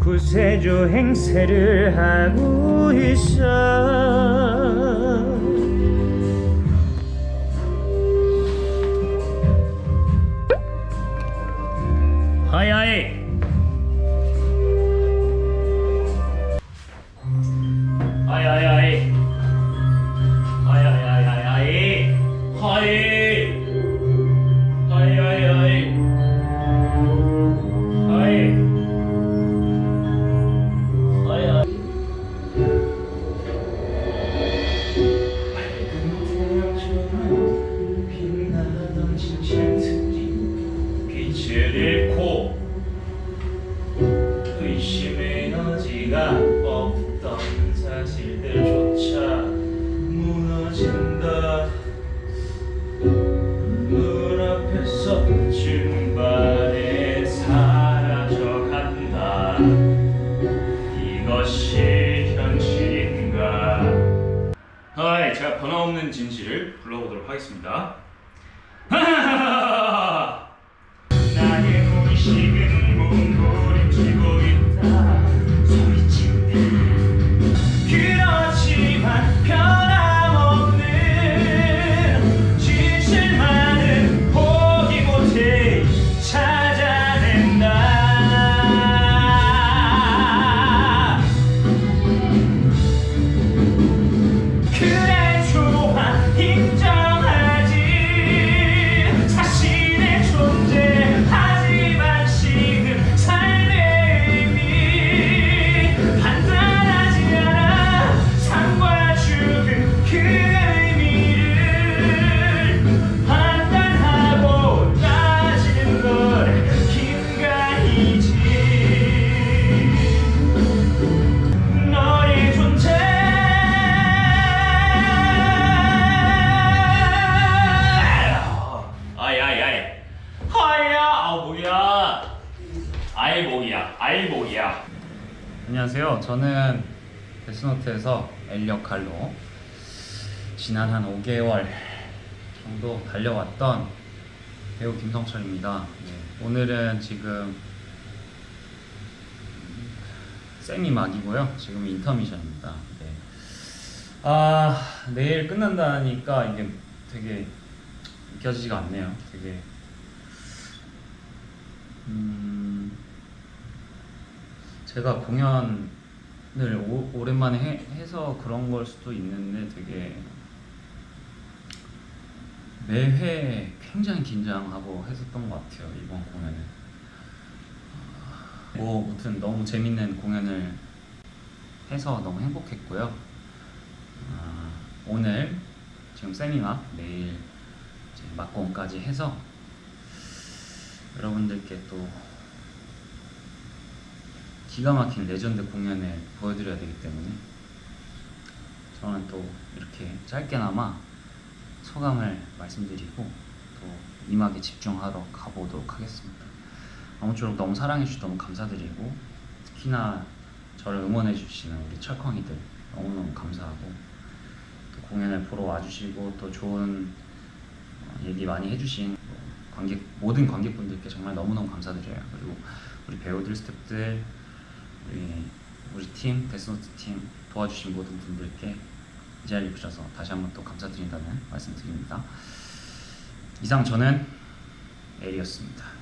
구세주 행세를 하고 있어. 하이하이 하이하이 잃고 의심의 여지가 없던 사실들조차 무너진다. 눈앞에서 증발해 사라져간다. 이것이 현실인가? 하이 제가 변함없는 진실을 불러보도록 하겠습니다 아이 뭐야 아이 뭐야 안녕하세요 저는 데스노트에서 엘 역할로 지난 한 5개월 정도 달려왔던 배우 김성철입니다 네, 오늘은 지금 세미 막이고요. 지금 인터미션입니다. 네. 아 내일 끝난다니까 이게 되게 믿겨지지가 않네요. 되게 음 제가 공연을 오, 오랜만에 해, 해서 그런 걸 수도 있는데 되게 매회 굉장히 긴장하고 했었던 것 같아요 이번 공연은. 뭐 아무튼 너무 재밌는 공연을 해서 너무 행복했고요. 아, 오늘 지금 세미막 내일 막공까지 해서 여러분들께 또 기가 막힌 레전드 공연을 보여드려야 되기 때문에 저는 또 이렇게 짧게나마 소감을 말씀드리고 또 이막에 집중하러 가보도록 하겠습니다. 아무쪼록 너무 사랑해주셔서 너무 감사드리고 특히나 저를 응원해주시는 우리 철컹이들 너무너무 감사하고 또 공연을 보러 와주시고 또 좋은 어, 얘기 많이 해주신 뭐 관객 모든 관객분들께 정말 너무너무 감사드려요. 그리고 우리 배우들, 스태프들, 우리 우리 팀 데스노트 팀 도와주신 모든 분들께 이 자리에 오셔서 다시 한번 또 감사드린다는 말씀드립니다. 이상 저는 엘이었습니다.